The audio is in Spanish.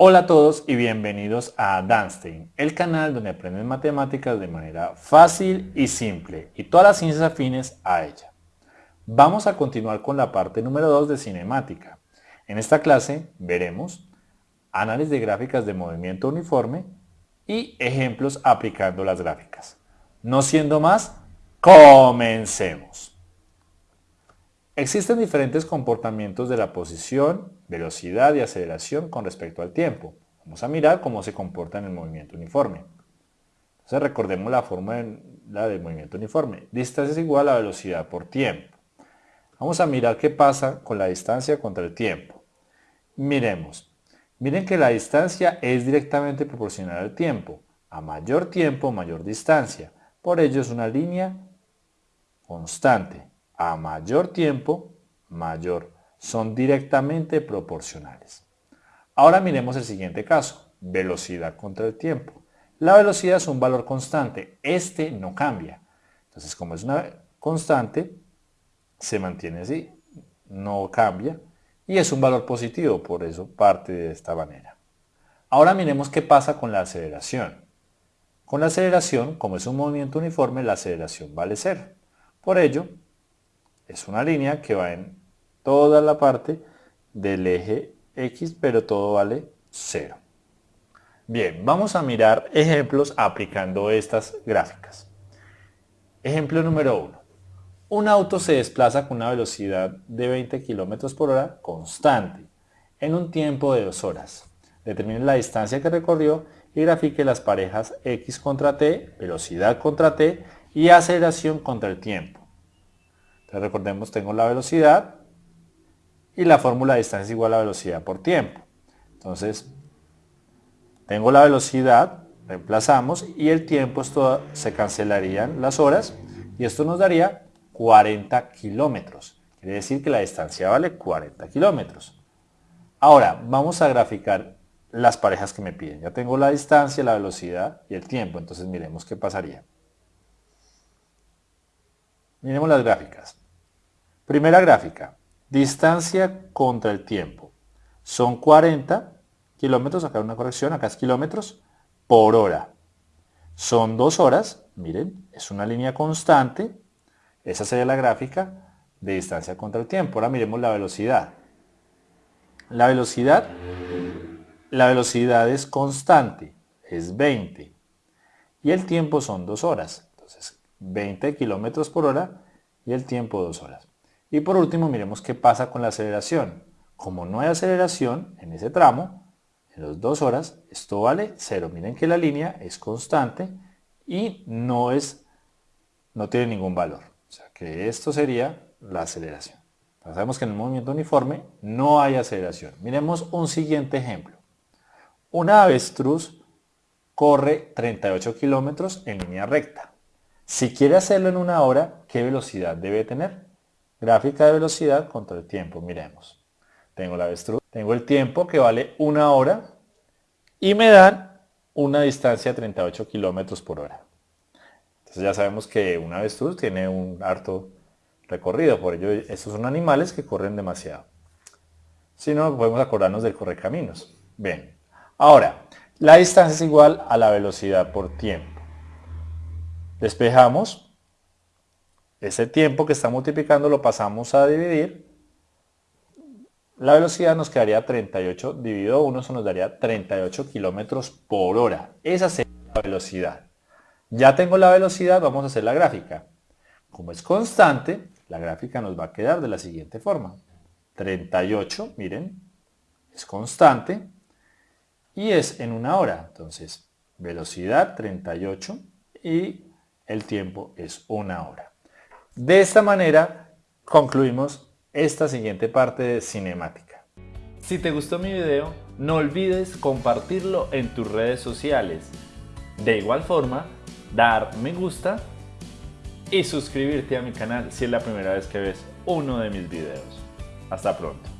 Hola a todos y bienvenidos a Danstein, el canal donde aprenden matemáticas de manera fácil y simple y todas las ciencias afines a ella. Vamos a continuar con la parte número 2 de cinemática. En esta clase veremos análisis de gráficas de movimiento uniforme y ejemplos aplicando las gráficas. No siendo más, comencemos. Existen diferentes comportamientos de la posición, velocidad y aceleración con respecto al tiempo. Vamos a mirar cómo se comporta en el movimiento uniforme. Entonces recordemos la fórmula del movimiento uniforme. Distancia es igual a velocidad por tiempo. Vamos a mirar qué pasa con la distancia contra el tiempo. Miremos. Miren que la distancia es directamente proporcional al tiempo. A mayor tiempo, mayor distancia. Por ello es una línea constante a mayor tiempo, mayor. Son directamente proporcionales. Ahora miremos el siguiente caso, velocidad contra el tiempo. La velocidad es un valor constante, este no cambia. Entonces, como es una constante, se mantiene así, no cambia, y es un valor positivo, por eso parte de esta manera. Ahora miremos qué pasa con la aceleración. Con la aceleración, como es un movimiento uniforme, la aceleración vale cero. Por ello, es una línea que va en toda la parte del eje X, pero todo vale 0. Bien, vamos a mirar ejemplos aplicando estas gráficas. Ejemplo número 1. Un auto se desplaza con una velocidad de 20 km por hora constante en un tiempo de 2 horas. Determine la distancia que recorrió y grafique las parejas x contra t, velocidad contra t y aceleración contra el tiempo. Entonces recordemos, tengo la velocidad y la fórmula de distancia igual a velocidad por tiempo. Entonces, tengo la velocidad, reemplazamos y el tiempo, esto se cancelarían las horas y esto nos daría 40 kilómetros. Quiere decir que la distancia vale 40 kilómetros. Ahora, vamos a graficar las parejas que me piden. Ya tengo la distancia, la velocidad y el tiempo. Entonces miremos qué pasaría. Miremos las gráficas. Primera gráfica, distancia contra el tiempo. Son 40 kilómetros, acá una corrección, acá es kilómetros, por hora. Son dos horas, miren, es una línea constante. Esa sería la gráfica de distancia contra el tiempo. Ahora miremos la velocidad. La velocidad, la velocidad es constante, es 20. Y el tiempo son dos horas. 20 kilómetros por hora y el tiempo 2 horas. Y por último miremos qué pasa con la aceleración. Como no hay aceleración en ese tramo, en las 2 horas, esto vale 0. Miren que la línea es constante y no, es, no tiene ningún valor. O sea que esto sería la aceleración. sabemos que en el movimiento uniforme no hay aceleración. Miremos un siguiente ejemplo. Una avestruz corre 38 kilómetros en línea recta. Si quiere hacerlo en una hora, ¿qué velocidad debe tener? Gráfica de velocidad contra el tiempo, miremos. Tengo la avestruz, tengo el tiempo que vale una hora y me dan una distancia de 38 kilómetros por hora. Entonces ya sabemos que una avestruz tiene un harto recorrido, por ello estos son animales que corren demasiado. Si no, podemos acordarnos del correcaminos. Bien, ahora, la distancia es igual a la velocidad por tiempo. Despejamos. Ese tiempo que está multiplicando lo pasamos a dividir. La velocidad nos quedaría 38 dividido 1, eso nos daría 38 kilómetros por hora. Esa sería la velocidad. Ya tengo la velocidad, vamos a hacer la gráfica. Como es constante, la gráfica nos va a quedar de la siguiente forma. 38, miren, es constante y es en una hora. Entonces, velocidad 38 y el tiempo es una hora. De esta manera concluimos esta siguiente parte de cinemática. Si te gustó mi video, no olvides compartirlo en tus redes sociales. De igual forma, dar me gusta y suscribirte a mi canal si es la primera vez que ves uno de mis videos. Hasta pronto.